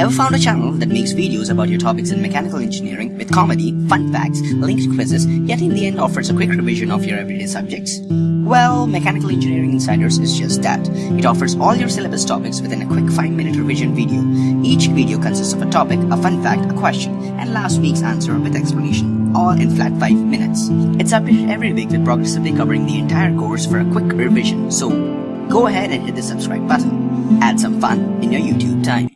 Ever found a channel that makes videos about your topics in mechanical engineering with comedy, fun facts, linked quizzes, yet in the end offers a quick revision of your everyday subjects? Well, Mechanical Engineering Insiders is just that. It offers all your syllabus topics within a quick 5-minute revision video. Each video consists of a topic, a fun fact, a question, and last week's answer with explanation, all in flat 5 minutes. It's updated every week with progressively covering the entire course for a quick revision, so go ahead and hit the subscribe button. Add some fun in your YouTube time.